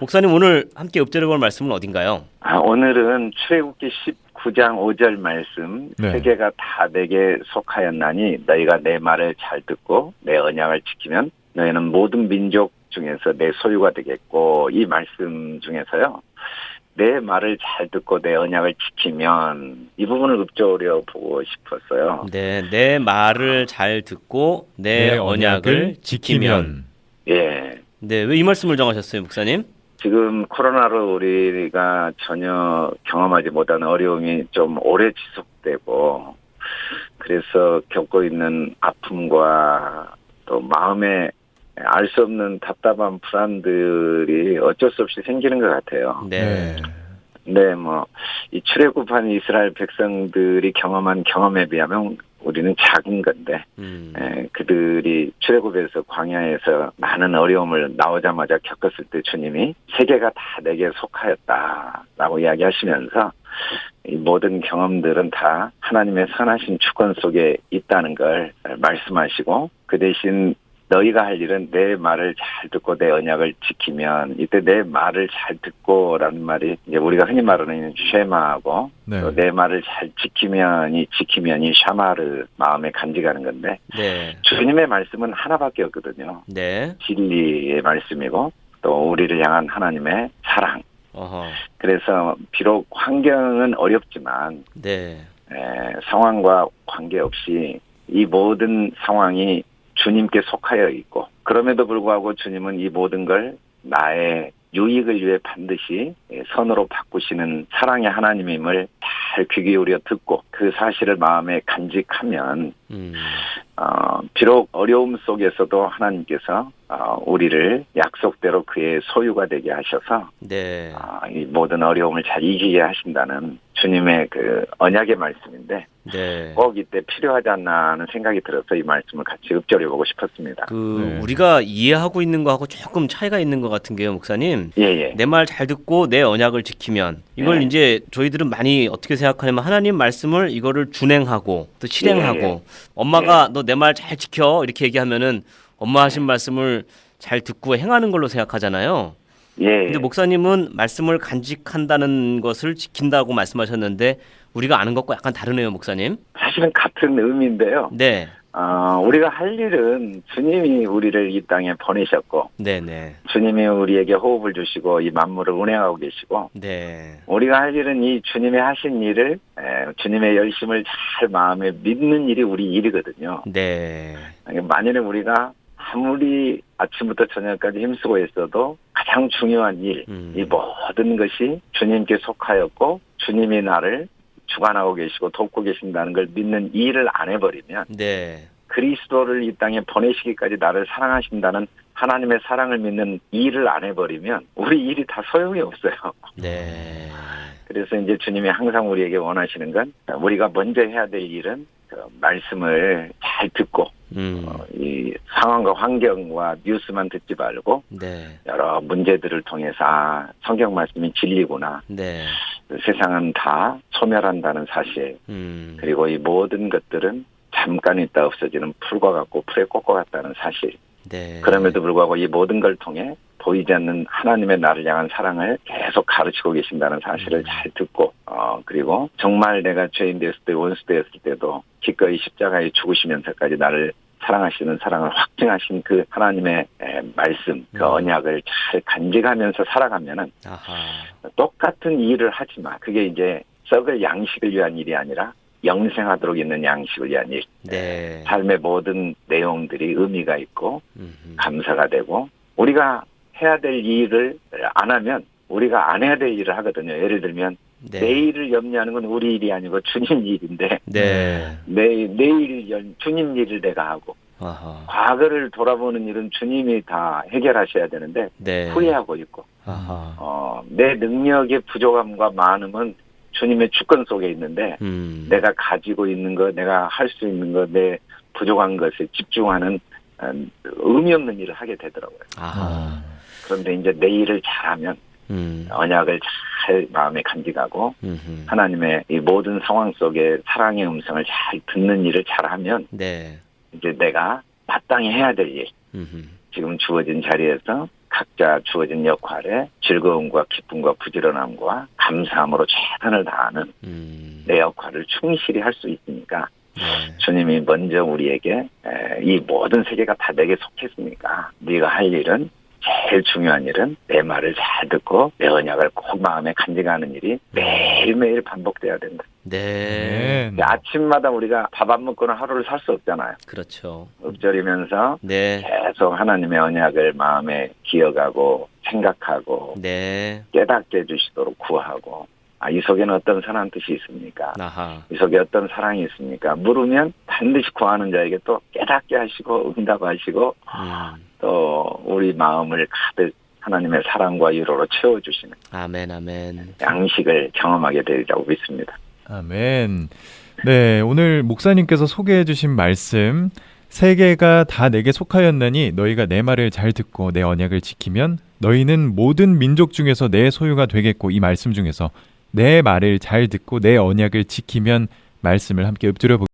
목사님 오늘 함께 읊조려 볼 말씀은 어딘가요? 아, 오늘은 출애굽기 19장 5절 말씀 네. 세계가 다 내게 속하였나니 너희가 내 말을 잘 듣고 내 언약을 지키면 너희는 모든 민족 중에서 내 소유가 되겠고 이 말씀 중에서요. 내 말을 잘 듣고 내 언약을 지키면 이 부분을 읊조려 보고 싶었어요. 네, 내 말을 잘 듣고 내, 언약을 지키면. 예. 네, 왜 이 말씀을 정하셨어요, 목사님? 지금 코로나로 우리가 전혀 경험하지 못한 어려움이 좀 오래 지속되고 그래서 겪고 있는 아픔과 또 마음에 알 수 없는 답답한 불안들이 어쩔 수 없이 생기는 것 같아요. 네. 네, 뭐, 이 출애굽한 이스라엘 백성들이 경험한 경험에 비하면 우리는 작은 건데, 음. 에, 그들이 출애굽에서 광야에서 많은 어려움을 나오자마자 겪었을 때 주님이 세계가 다 내게 속하였다라고 이야기하시면서 이 모든 경험들은 다 하나님의 선하신 주권 속에 있다는 걸 말씀하시고 그 대신 너희가 할 일은 내 말을 잘 듣고 내 언약을 지키면 이때 내 말을 잘 듣고라는 말이 이제 우리가 흔히 말하는 쉐마하고 네. 또내 말을 잘 지키면이 지키면이 샤마르 마음에 간직하는 건데 네. 주님의 말씀은 하나밖에 없거든요. 네. 진리의 말씀이고 또 우리를 향한 하나님의 사랑. 어허. 그래서 비록 환경은 어렵지만 네. 에, 상황과 관계없이 이 모든 상황이 주님께 속하여 있고 그럼에도 불구하고 주님은 이 모든 걸 나의 유익을 위해 반드시 선으로 바꾸시는 사랑의 하나님임을 잘 귀 기울여 듣고 그 사실을 마음에 간직하면 음. 어, 비록 어려움 속에서도 하나님께서 어, 우리를 약속대로 그의 소유가 되게 하셔서 네. 아, 이 모든 어려움을 잘 이기게 하신다는 주님의 그 언약의 말씀인데 네. 꼭 이때 필요하지 않나 하는 생각이 들어서 이 말씀을 같이 읊조려 보고 싶었습니다. 그 네. 우리가 이해하고 있는 거하고 조금 차이가 있는 것 같은 게요, 목사님. 예예. 내 말 잘 듣고 내 언약을 지키면 이걸 네. 이제 저희들은 많이 어떻게 생각하냐면 하나님 말씀을 이거를 준행하고 또 실행하고 예. 엄마가 너 내 말 잘 지켜 이렇게 얘기하면은 엄마 하신 말씀을 잘 듣고 행하는 걸로 생각하잖아요. 예. 근데 목사님은 말씀을 간직한다는 것을 지킨다고 말씀하셨는데 우리가 아는 것과 약간 다르네요, 목사님. 사실은 같은 의미인데요. 네. 어, 우리가 할 일은 주님이 우리를 이 땅에 보내셨고 네, 네. 주님이 우리에게 호흡을 주시고 이 만물을 운행하고 계시고 네. 우리가 할 일은 이 주님이 하신 일을 에, 주님의 열심을 잘 마음에 믿는 일이 우리 일이거든요. 네. 만일에 우리가 아무리 아침부터 저녁까지 힘쓰고 있어도 가장 중요한 일, 음. 이 모든 것이 주님께 속하였고 주님이 나를 주관하고 계시고 돕고 계신다는 걸 믿는 이 일을 안 해버리면 네. 그리스도를 이 땅에 보내시기까지 나를 사랑하신다는 하나님의 사랑을 믿는 이 일을 안 해버리면 우리 일이 다 소용이 없어요. 네. 그래서 이제 주님이 항상 우리에게 원하시는 건 우리가 먼저 해야 될 일은 그 말씀을 잘 듣고 음. 어, 이 상황과 환경과 뉴스만 듣지 말고 네. 여러 문제들을 통해서 아, 성경 말씀이 진리구나. 네. 세상은 다 소멸한다는 사실. 음. 그리고 이 모든 것들은 잠깐 있다 없어지는 풀과 같고 풀에 꽃과 같다는 사실. 네. 그럼에도 불구하고 이 모든 걸 통해 보이지 않는 하나님의 나를 향한 사랑을 계속 가르치고 계신다는 사실을 음. 잘 듣고 어 그리고 정말 내가 죄인 되었을 때 원수 되었을 때도 기꺼이 십자가에 죽으시면서까지 나를 사랑하시는 사랑을 확증하신 그 하나님의 에, 말씀 그 음. 언약을 잘 간직하면서 살아가면은 아하. 똑같은 일을 하지만 그게 이제 썩을 양식을 위한 일이 아니라 영생하도록 있는 양식을 위한 일. 네. 삶의 모든 내용들이 의미가 있고 음흠. 감사가 되고 우리가 해야 될 일을 안 하면 우리가 안 해야 될 일을 하거든요. 예를 들면 네. 내일을 염려하는 건 우리 일이 아니고 주님 일인데 네. 내 내일 연 주님 일을 내가 하고 아하. 과거를 돌아보는 일은 주님이 다 해결하셔야 되는데 네. 후회하고 있고. 어, 내 능력의 부족함과 많음은 주님의 주권 속에 있는데 음. 내가 가지고 있는 것, 내가 할 수 있는 것, 내 부족한 것에 집중하는 어, 의미 없는 일을 하게 되더라고요. 아하. 그런데 이제 내 일을 잘하면 음. 언약을 잘 마음에 간직하고 음흠. 하나님의 이 모든 상황 속에 사랑의 음성을 잘 듣는 일을 잘하면 네. 이제 내가 마땅히 해야 될 일, 음흠. 지금 주어진 자리에서 각자 주어진 역할에 즐거움과 기쁨과 부지런함과 감사함으로 최선을 다하는 음. 내 역할을 충실히 할 수 있으니까 네. 주님이 먼저 우리에게 에, 이 모든 세계가 다 내게 속했으니까 네가 할 일은 제일 중요한 일은 내 말을 잘 듣고 내 언약을 꼭 마음에 간직하는 일이 매일매일 반복돼야 된다. 네. 네. 아침마다 우리가 밥 안 먹고는 하루를 살 수 없잖아요. 그렇죠. 읊조리면서 네. 계속 하나님의 언약을 마음에 기억하고 생각하고 네. 깨닫게 해주시도록 구하고 아, 이 속에는 어떤 선한 뜻이 있습니까? 아하. 이 속에 어떤 사랑이 있습니까? 물으면 반드시 구하는 자에게 또 깨닫게 하시고 응답하시고 음. 또 우리 마음을 가득 하나님의 사랑과 위로로 채워주시는 아멘 아멘. 양식을 경험하게 되리라고 믿습니다. 아멘. 네, 오늘 목사님께서 소개해 주신 말씀 세계가 다 내게 속하였나니 너희가 내 말을 잘 듣고 내 언약을 지키면 너희는 모든 민족 중에서 내 소유가 되겠고 이 말씀 중에서 내 말을 잘 듣고 내 언약을 지키면 말씀을 함께 읊조려 보